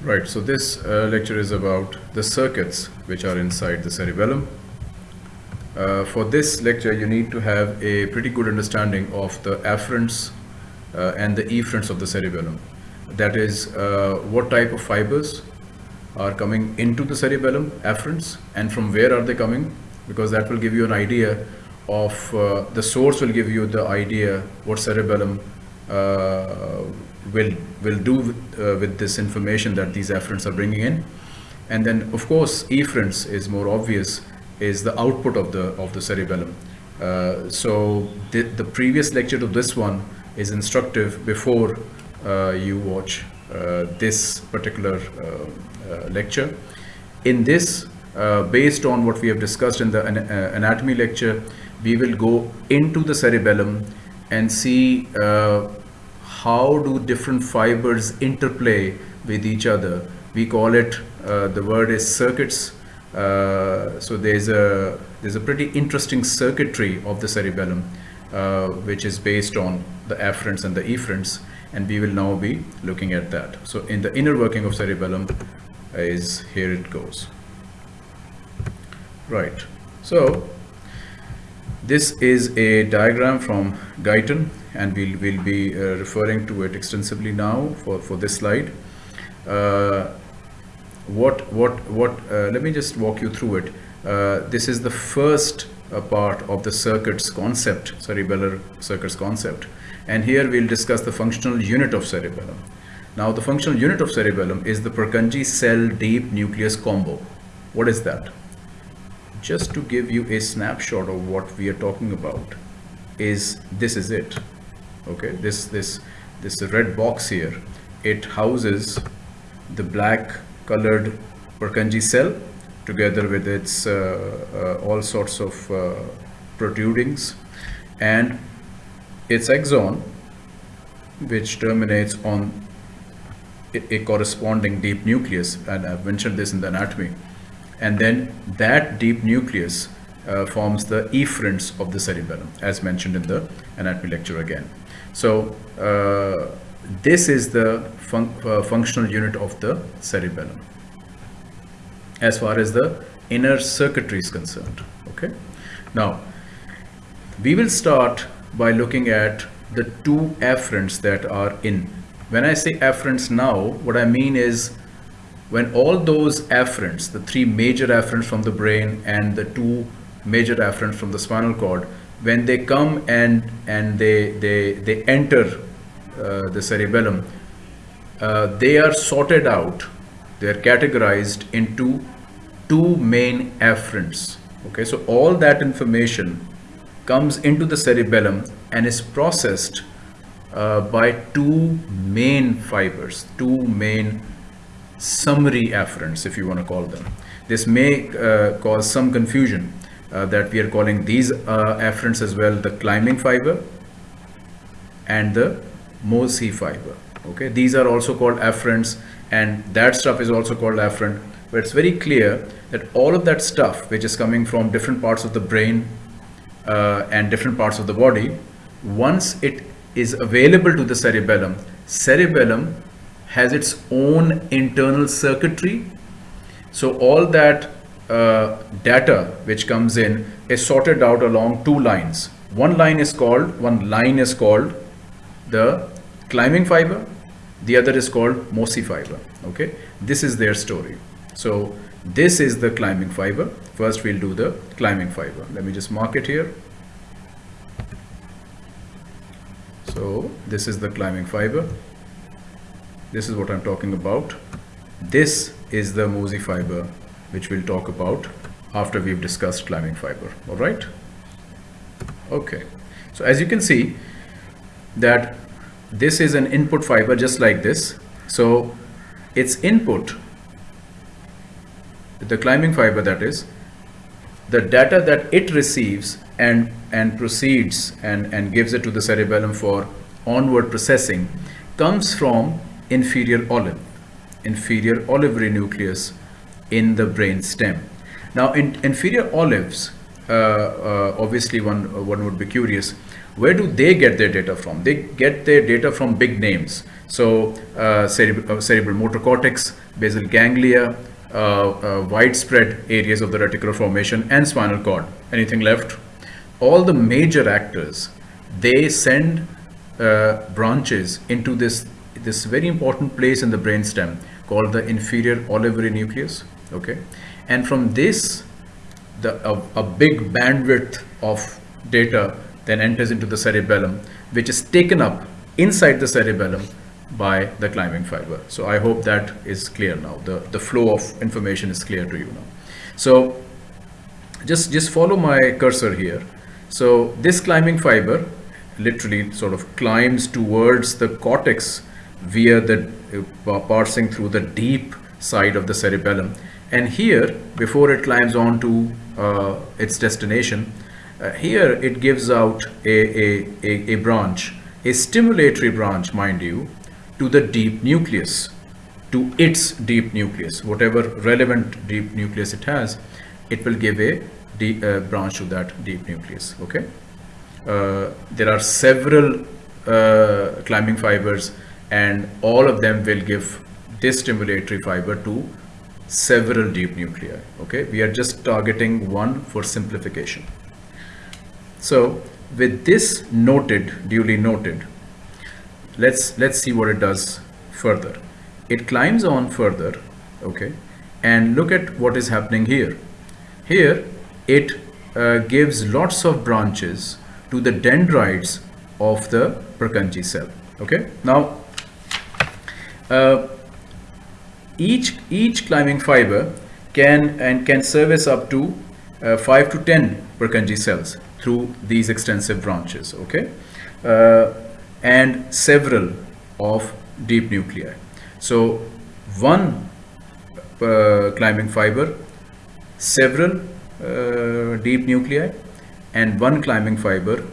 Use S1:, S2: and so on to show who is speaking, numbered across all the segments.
S1: Right, so this uh, lecture is about the circuits which are inside the cerebellum. Uh, for this lecture, you need to have a pretty good understanding of the afferents uh, and the efferents of the cerebellum. That is, uh, what type of fibers are coming into the cerebellum, afferents, and from where are they coming? Because that will give you an idea of, uh, the source will give you the idea what cerebellum uh, will will do with, uh, with this information that these afferents are bringing in. And then of course efferents is more obvious is the output of the of the cerebellum. Uh, so the, the previous lecture to this one is instructive before uh, you watch uh, this particular uh, lecture. In this based on what we have discussed in the anatomy lecture we will go into the cerebellum and see how do different fibers interplay with each other. We call it, uh, the word is circuits. Uh, so there's a, there's a pretty interesting circuitry of the cerebellum, uh, which is based on the afferents and the efferents. And we will now be looking at that. So in the inner working of cerebellum is here it goes. Right. So this is a diagram from Guyton and we'll, we'll be uh, referring to it extensively now for, for this slide. Uh, what, what, what, uh, let me just walk you through it. Uh, this is the first uh, part of the circuits concept, cerebellar circuits concept. And here we'll discuss the functional unit of cerebellum. Now the functional unit of cerebellum is the Purkinje cell deep nucleus combo. What is that? Just to give you a snapshot of what we are talking about is this is it okay this this this red box here it houses the black colored Purkinje cell together with its uh, uh, all sorts of uh, protrudings and its axon which terminates on a, a corresponding deep nucleus and I've mentioned this in the anatomy and then that deep nucleus uh, forms the efferents of the cerebellum as mentioned in the anatomy lecture again. So uh, this is the fun uh, functional unit of the cerebellum as far as the inner circuitry is concerned. Okay. Now we will start by looking at the two afferents that are in. When I say afferents now, what I mean is when all those afferents, the three major afferents from the brain and the two major afferents from the spinal cord, when they come and and they they they enter uh, the cerebellum uh, they are sorted out. They are categorized into two main afferents. Okay so all that information comes into the cerebellum and is processed uh, by two main fibers two main summary afferents if you want to call them. This may uh, cause some confusion uh, that we are calling these uh, afferents as well the climbing fiber and the mossy fiber okay? These are also called afferents and that stuff is also called afferent but it's very clear that all of that stuff which is coming from different parts of the brain uh, and different parts of the body once it is available to the cerebellum cerebellum has its own internal circuitry. So all that uh, data which comes in is sorted out along two lines. One line is called, one line is called the climbing fiber, the other is called mossy fiber. Okay, this is their story. So this is the climbing fiber. First we'll do the climbing fiber. Let me just mark it here. So this is the climbing fiber. This is what I'm talking about. This is the mossy fiber which we'll talk about after we've discussed climbing fiber. All right? Okay. So as you can see that this is an input fiber just like this. So its input the climbing fiber that is the data that it receives and and proceeds and and gives it to the cerebellum for onward processing comes from inferior olive inferior olivary nucleus in the brain stem. Now in inferior olives, uh, uh, obviously one, one would be curious, where do they get their data from? They get their data from big names. So uh, cerebral, uh, cerebral motor cortex, basal ganglia, uh, uh, widespread areas of the reticular formation and spinal cord. Anything left? All the major actors, they send uh, branches into this, this very important place in the brainstem called the inferior olivary nucleus. Okay. And from this, the, a, a big bandwidth of data then enters into the cerebellum, which is taken up inside the cerebellum by the climbing fiber. So I hope that is clear now. The, the flow of information is clear to you now. So just, just follow my cursor here. So this climbing fiber literally sort of climbs towards the cortex via the uh, parsing through the deep side of the cerebellum. And here, before it climbs on to uh, its destination, uh, here it gives out a, a, a, a branch, a stimulatory branch, mind you, to the deep nucleus, to its deep nucleus, whatever relevant deep nucleus it has, it will give a uh, branch to that deep nucleus. Okay. Uh, there are several uh, climbing fibers, and all of them will give this stimulatory fiber to several deep nuclei. Okay. We are just targeting one for simplification. So with this noted, duly noted, let's let's see what it does further. It climbs on further, okay, and look at what is happening here. Here, it uh, gives lots of branches to the dendrites of the Purkinje cell. Okay, now uh, each each climbing fiber can and can service up to uh, 5 to 10 Purkinje cells through these extensive branches, okay? Uh, and several of deep nuclei. So one uh, climbing fiber, several uh, deep nuclei, and one climbing fiber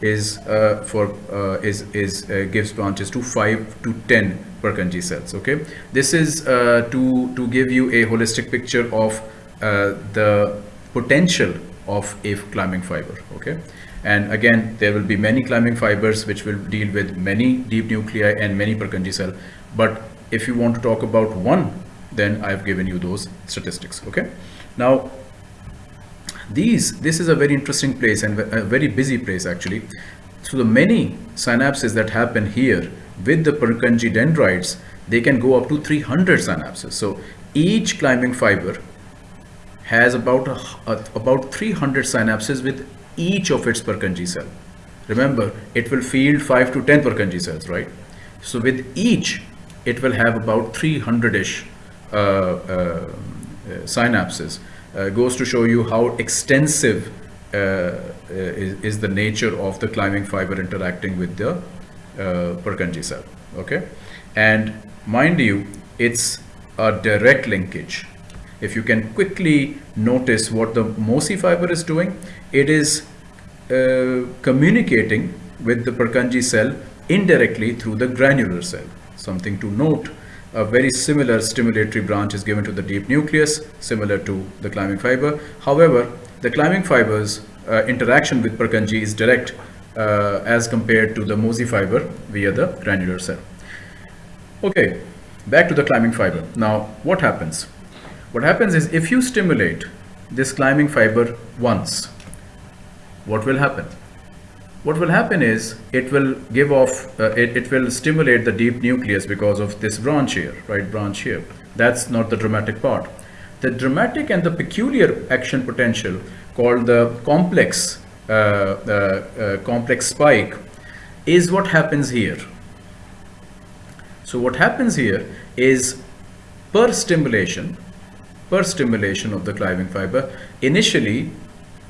S1: is uh, for uh, is is uh, gives branches to five to ten Purkinje cells. Okay, this is to to give you a holistic picture of the potential of a climbing fiber okay? And again there will be many climbing fibers which will deal with many deep nuclei and many Purkinje cell but if you want to talk about one then I've given you those statistics okay? Now these this is a very interesting place and a very busy place actually so the many synapses that happen here with the Purkinje dendrites they can go up to 300 synapses so each climbing fiber has about a, a, about 300 synapses with each of its Purkinje cell. Remember, it will field 5 to 10 Purkinje cells, right? So with each, it will have about 300-ish uh, uh, synapses. Uh, goes to show you how extensive uh, uh, is, is, the nature of the climbing fiber interacting with the uh, Purkinje cell, okay? And mind you, it's a direct linkage if you can quickly notice what the mossy fiber is doing, it is uh, communicating with the Purkinje cell indirectly through the granular cell. Something to note, a very similar stimulatory branch is given to the deep nucleus, similar to the climbing fiber. However, the climbing fiber's uh, interaction with Purkinje is direct uh, as compared to the mossy fiber via the granular cell. Okay, back to the climbing fiber. Now, what happens? What happens is if you stimulate this climbing fiber once, what will happen? What will happen is it will give off, uh, it, it will stimulate the deep nucleus because of this branch here, right branch here. That's not the dramatic part. The dramatic and the peculiar action potential called the complex, uh, uh, uh complex spike is what happens here. So what happens here is per stimulation, per stimulation of the climbing fiber. Initially,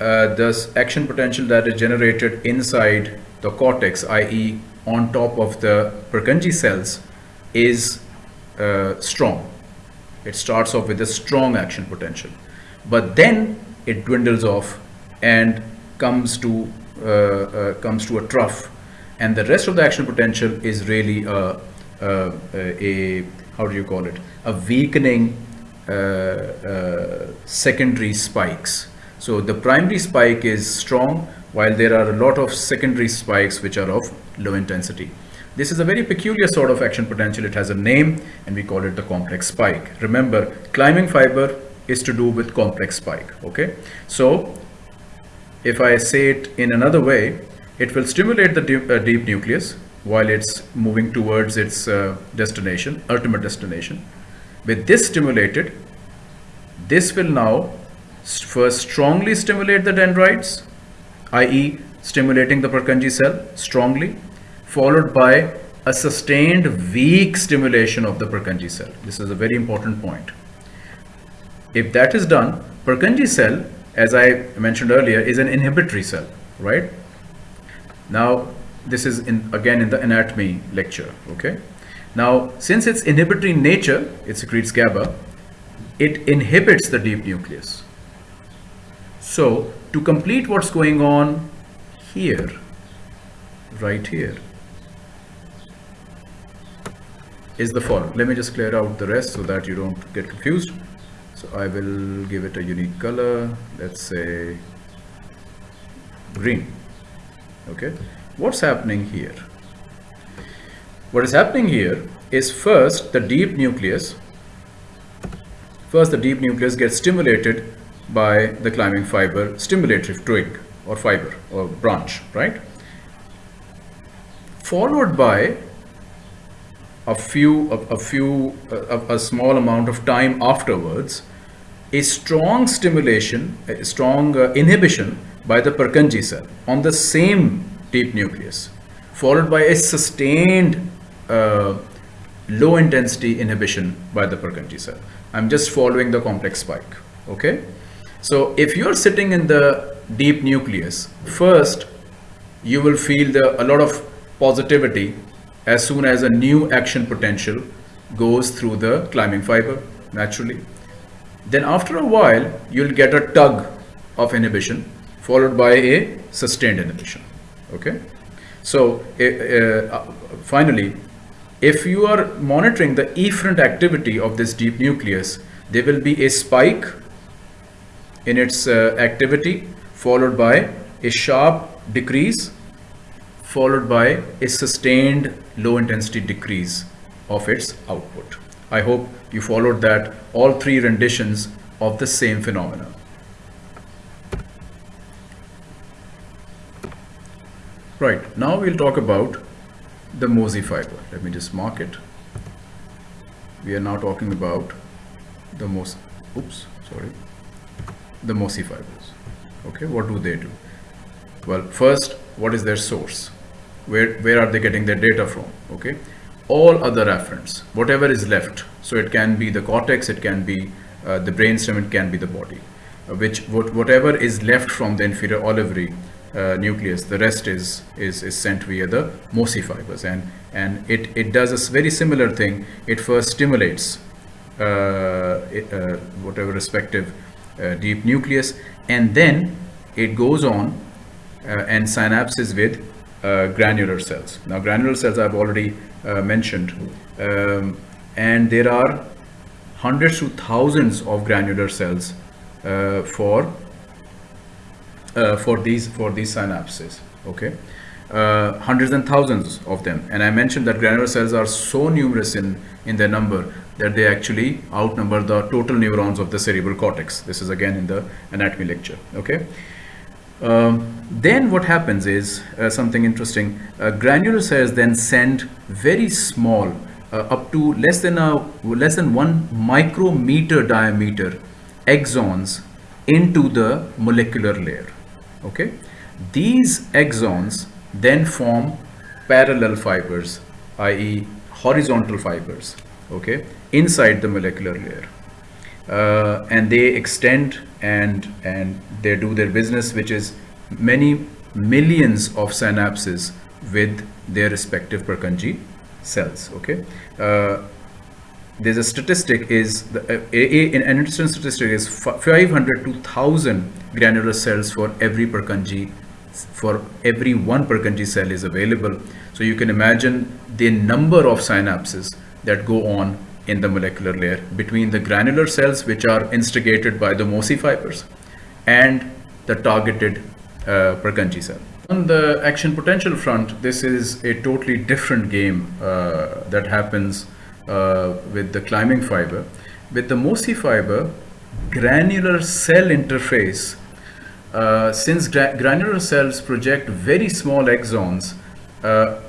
S1: uh, the action potential that is generated inside the cortex, i.e. on top of the Purkinje cells, is uh, strong. It starts off with a strong action potential. But then it dwindles off and comes to, uh, uh comes to a trough. And the rest of the action potential is really a, a, a how do you call it, a weakening uh, uh, secondary spikes. So the primary spike is strong, while there are a lot of secondary spikes which are of low intensity. This is a very peculiar sort of action potential. It has a name and we call it the complex spike. Remember, climbing fiber is to do with complex spike, okay? So if I say it in another way, it will stimulate the deep, uh, deep nucleus while it's moving towards its uh, destination, ultimate destination. With this stimulated, this will now first strongly stimulate the dendrites, i.e. stimulating the Purkinje cell strongly, followed by a sustained weak stimulation of the Purkinje cell. This is a very important point. If that is done, Purkinje cell, as I mentioned earlier, is an inhibitory cell, right? Now, this is in, again in the anatomy lecture, okay? Now, since it's inhibitory in nature, it secretes GABA, it inhibits the deep nucleus. So, to complete what's going on here, right here, is the following. Let me just clear out the rest so that you don't get confused. So I will give it a unique color, let's say green. Okay, what's happening here? What is happening here is first the deep nucleus, first the deep nucleus gets stimulated by the climbing fiber stimulatory twig or fiber or branch, right? Followed by a few, a, a few, a, a, small amount of time afterwards, a strong stimulation, a strong uh, inhibition by the Purkinje cell on the same deep nucleus, followed by a sustained uh, low intensity inhibition by the Purkinje cell. I'm just following the complex spike, okay? So if you're sitting in the deep nucleus, first you will feel the, a lot of positivity as soon as a new action potential goes through the climbing fiber naturally. Then after a while, you'll get a tug of inhibition followed by a sustained inhibition. Okay. So uh, uh, finally, if you are monitoring the efferent activity of this deep nucleus, there will be a spike in its uh, activity followed by a sharp decrease followed by a sustained low intensity decrease of its output. I hope you followed that all three renditions of the same phenomenon. Right, now we'll talk about the mossy fiber. Let me just mark it. We are now talking about the most, oops, sorry, the mossy fibers. Okay, what do they do? Well, first, what is their source? where where are they getting their data from okay all other afferents whatever is left so it can be the cortex it can be uh, the brainstem it can be the body uh, which what, whatever is left from the inferior olivary uh, nucleus the rest is is is sent via the mossy fibers and and it it does a very similar thing it first stimulates uh, uh, whatever respective uh, deep nucleus and then it goes on and synapses with uh, granular cells. Now granular cells I've already uh, mentioned um, and there are hundreds to thousands of granular cells uh, for uh, for these for these synapses okay? Uh, hundreds and thousands of them. And I mentioned that granular cells are so numerous in in their number that they actually outnumber the total neurons of the cerebral cortex this is again in the anatomy lecture okay um, then what happens is uh, something interesting. Uh, granular cells then send very small, uh, up to less than a less than one micrometer diameter axons into the molecular layer. Okay, these axons then form parallel fibers, i.e., horizontal fibers. Okay, inside the molecular layer. Uh, and they extend and and they do their business which is many millions of synapses with their respective Purkinje cells okay? Uh, there's a statistic is the, uh, a, a, an interesting statistic is 500 to 1000 granular cells for every Purkinje for every one Purkinje cell is available. So you can imagine the number of synapses that go on in the molecular layer between the granular cells which are instigated by the mossy fibers and the targeted uh, Purkinje cell. On the action potential front, this is a totally different game uh, that happens uh, with the climbing fiber. With the mossy fiber, granular cell interface, uh, since gra granular cells project very small axons, uh,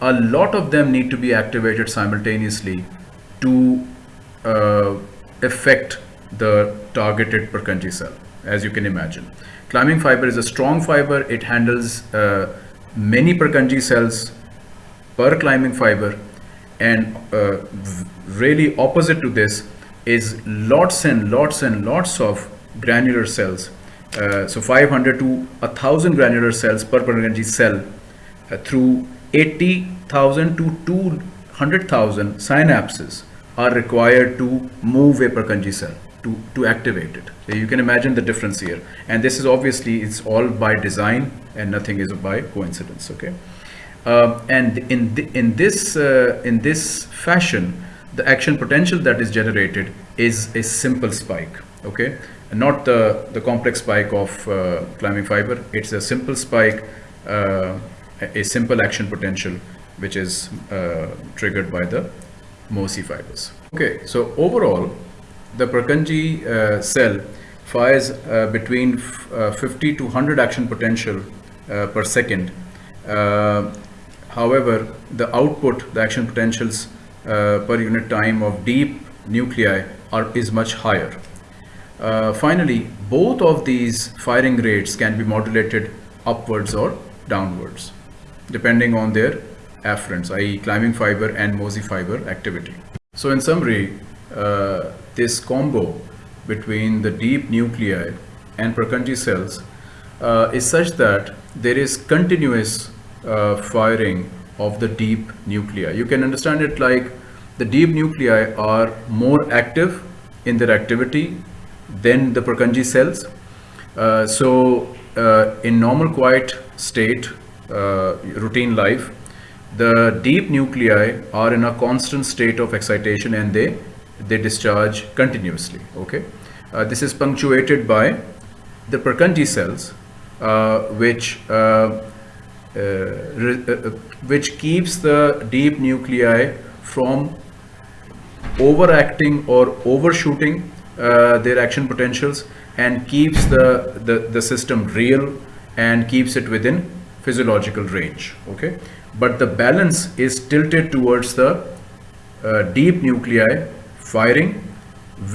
S1: a lot of them need to be activated simultaneously to uh, affect the targeted Purkinje cell, as you can imagine. Climbing fiber is a strong fiber. It handles uh, many Purkinje cells per climbing fiber. And uh, really opposite to this is lots and lots and lots of granular cells. Uh, so 500 to 1000 granular cells per Purkinje cell uh, through 80,000 to 200,000 synapses are required to move a Purkinje cell to, to activate it. So you can imagine the difference here. And this is obviously, it's all by design and nothing is by coincidence, okay? Uh, and in, in, this, uh, in this fashion, the action potential that is generated is a simple spike, okay? And not the, the complex spike of uh, climbing fiber. It's a simple spike, uh, a simple action potential, which is uh, triggered by the mossy fibers. Okay, so overall, the Purkinje uh, cell fires uh, between uh, 50 to 100 action potential uh, per second. Uh, however, the output, the action potentials per unit time of deep nuclei are, is much higher. finally, both of these firing rates can be modulated upwards or downwards, depending on their afferents, i.e. climbing fiber and mossy fiber activity. So in summary, uh, this combo between the deep nuclei and Purkinje cells uh, is such that there is continuous uh, firing of the deep nuclei. You can understand it like the deep nuclei are more active in their activity than the Purkinje cells. Uh, so uh, in normal quiet state, routine life, the deep nuclei are in a constant state of excitation and they they discharge continuously okay? Uh, this is punctuated by the Purkinje cells uh, which uh, uh, uh which keeps the deep nuclei from overacting or overshooting uh, their action potentials and keeps the, the the system real and keeps it within physiological range okay but the balance is tilted towards the deep nuclei firing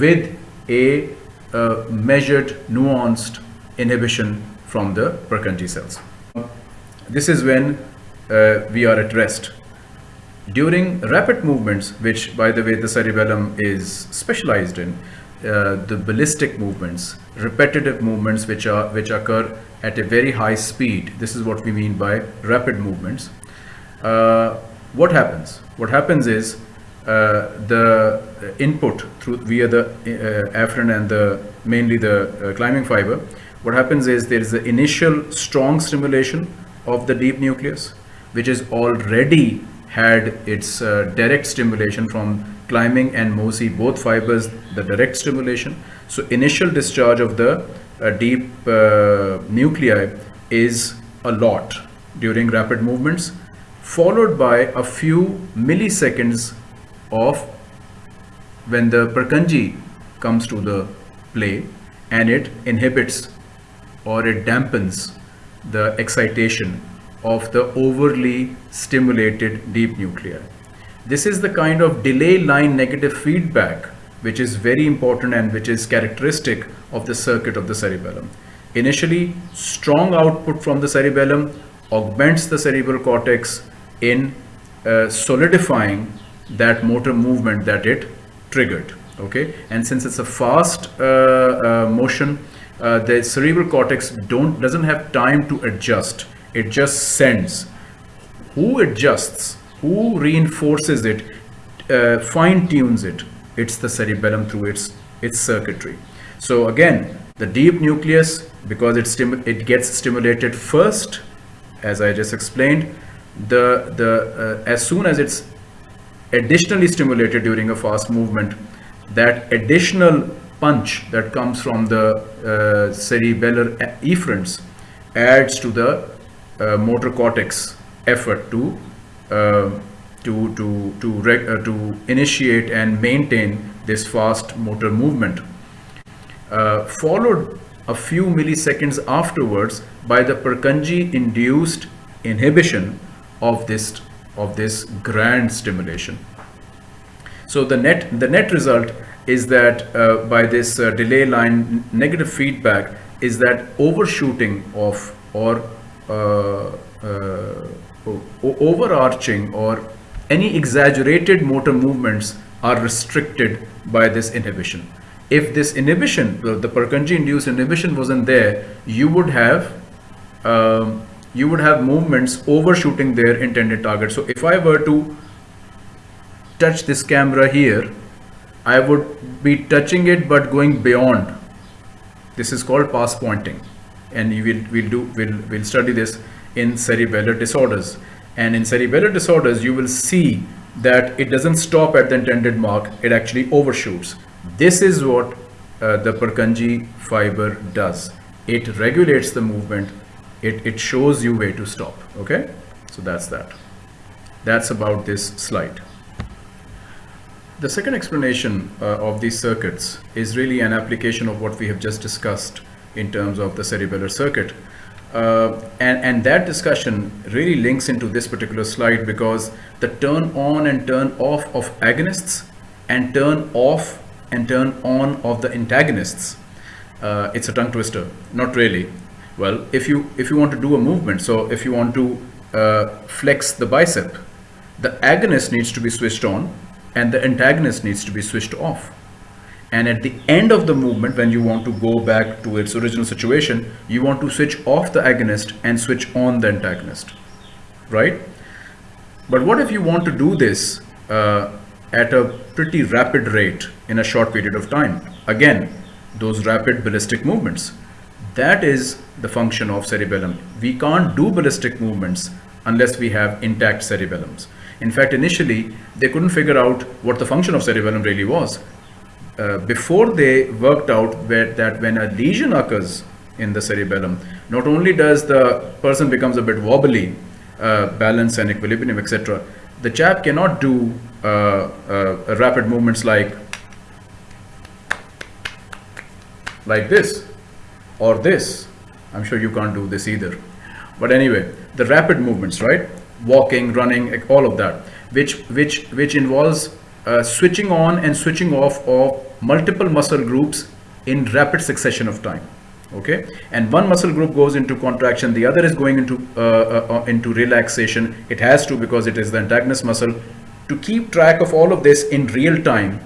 S1: with a uh, measured, nuanced inhibition from the Purkinje cells. This is when uh, we are at rest. During rapid movements, which by the way the cerebellum is specialized in, uh, the ballistic movements, repetitive movements which are which occur at a very high speed. This is what we mean by rapid movements. Uh, what happens? What happens is uh, the input through via the uh, afferent and the mainly the uh, climbing fiber, what happens is there is the initial strong stimulation of the deep nucleus, which is already had its direct stimulation from climbing and mossy, both fibers, the direct stimulation. So initial discharge of the uh, deep uh, nuclei is a lot during rapid movements, followed by a few milliseconds of when the Purkinje comes to the play and it inhibits or it dampens the excitation of the overly stimulated deep nuclei. This is the kind of delay line negative feedback which is very important and which is characteristic of the circuit of the cerebellum. Initially, strong output from the cerebellum augments the cerebral cortex in uh, solidifying that motor movement that it triggered okay? And since it's a fast uh, uh, motion uh, the cerebral cortex don't doesn't have time to adjust. It just sends. Who adjusts who reinforces it uh, fine tunes it? It's the cerebellum through its its circuitry. So again the deep nucleus because it it gets stimulated first as i just explained the the uh, as soon as it's additionally stimulated during a fast movement, that additional punch that comes from the uh, cerebellar efferents adds to the uh, motor cortex effort to to to to, uh, to initiate and maintain this fast motor movement. Uh, followed a few milliseconds afterwards by the Purkinje induced inhibition of this of this grand stimulation. So the net the net result is that uh, by this uh, delay line negative feedback is that overshooting of or uh, uh overarching or any exaggerated motor movements are restricted by this inhibition. If this inhibition, the Purkinje induced inhibition wasn't there, you would have um, you would have movements overshooting their intended target. So if I were to touch this camera here, I would be touching it but going beyond. This is called pass pointing, and we'll, we'll, do we'll, we'll study this in cerebellar disorders. And in cerebellar disorders, you will see that it doesn't stop at the intended mark; it actually overshoots. This is what uh, the Purkinje fiber does. It regulates the movement. It it shows you where to stop. Okay, so that's that. That's about this slide. The second explanation uh, of these circuits is really an application of what we have just discussed in terms of the cerebellar circuit. Uh, and, and that discussion really links into this particular slide because the turn on and turn off of agonists and turn off and turn on of the antagonists. Uh, it's a tongue twister, not really. Well, if you if you want to do a movement, so if you want to uh, flex the bicep, the agonist needs to be switched on and the antagonist needs to be switched off. And at the end of the movement, when you want to go back to its original situation, you want to switch off the agonist and switch on the antagonist, right? But what if you want to do this uh, at a pretty rapid rate in a short period of time? Again, those rapid ballistic movements. That is the function of cerebellum. We can't do ballistic movements unless we have intact cerebellums. In fact, initially, they couldn't figure out what the function of cerebellum really was. Uh, before they worked out where, that when a lesion occurs in the cerebellum, not only does the person becomes a bit wobbly, uh, balance and equilibrium, etc., the chap cannot do uh, uh, rapid movements like like this or this. I'm sure you can't do this either. But anyway, the rapid movements, right? walking, running, all of that, which which which involves uh, switching on and switching off of multiple muscle groups in rapid succession of time. Okay, and one muscle group goes into contraction, the other is going into uh, uh, uh, into relaxation. It has to because it is the antagonist muscle. To keep track of all of this in real time,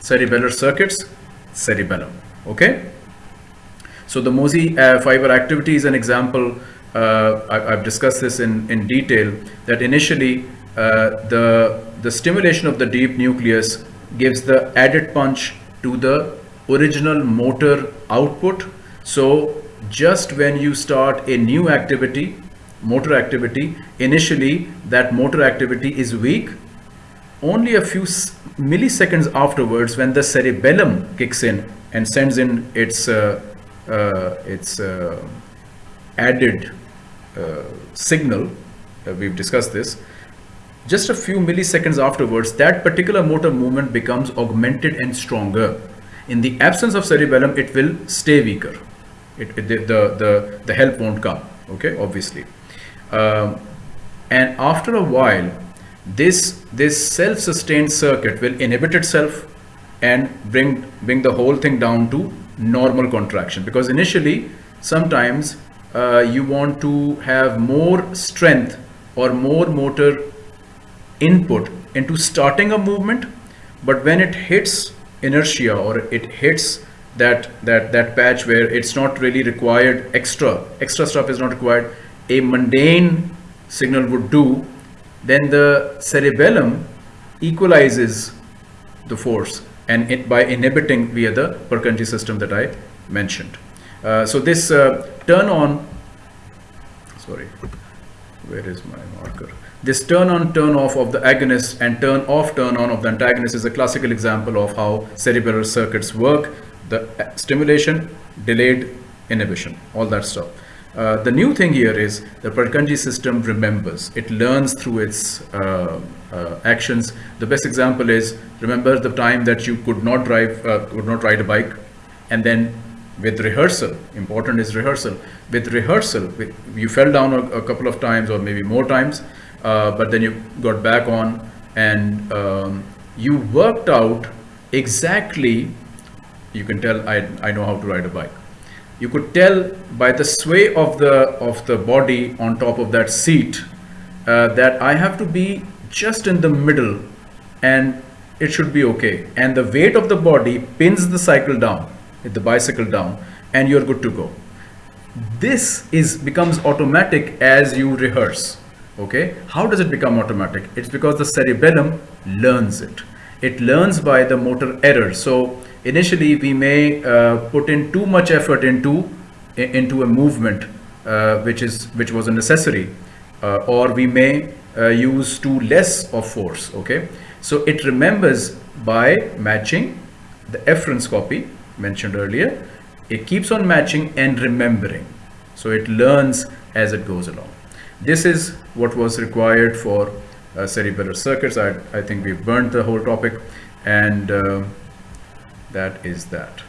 S1: cerebellar circuits, cerebellum. Okay. So the mossy uh, fiber activity is an example uh, I, have discussed this in, in detail, that initially the, the stimulation of the deep nucleus gives the added punch to the original motor output. So just when you start a new activity, motor activity, initially that motor activity is weak. Only a few milliseconds afterwards, when the cerebellum kicks in and sends in its uh, uh, its uh, added uh, signal, uh, we've discussed this, just a few milliseconds afterwards, that particular motor movement becomes augmented and stronger. In the absence of cerebellum, it will stay weaker. It, it, the, the, the help won't come, okay, obviously. Um, and after a while, this, this self-sustained circuit will inhibit itself and bring, bring the whole thing down to normal contraction. Because initially, sometimes uh, you want to have more strength or more motor input into starting a movement but when it hits inertia or it hits that that that patch where it's not really required extra extra stuff is not required a mundane signal would do then the cerebellum equalizes the force and it by inhibiting via the Purkinje system that I mentioned. Uh, so this uh, turn on, sorry, where is my marker? This turn on, turn off of the agonist and turn off, turn on of the antagonist is a classical example of how cerebral circuits work. The uh, stimulation, delayed inhibition, all that stuff. Uh, the new thing here is the Purkinje system remembers. It learns through its uh, uh, actions. The best example is remember the time that you could not drive, uh, could not ride a bike, and then with rehearsal, important is rehearsal. With rehearsal, with, you fell down a, a, couple of times or maybe more times, uh, but then you got back on and um, you worked out exactly. You can tell I I know how to ride a bike you could tell by the sway of the of the body on top of that seat uh, that I have to be just in the middle and it should be okay and the weight of the body pins the cycle down the bicycle down and you're good to go. This is becomes automatic as you rehearse okay? How does it become automatic? It's because the cerebellum learns it. It learns by the motor error. So initially we may uh, put in too much effort into into a movement uh, which is which was a necessary uh, or we may uh, use too less of force okay? So it remembers by matching the efference copy mentioned earlier it keeps on matching and remembering. So it learns as it goes along. This is what was required for uh, cerebellar circuits. I, I think we've burned the whole topic and uh, that is that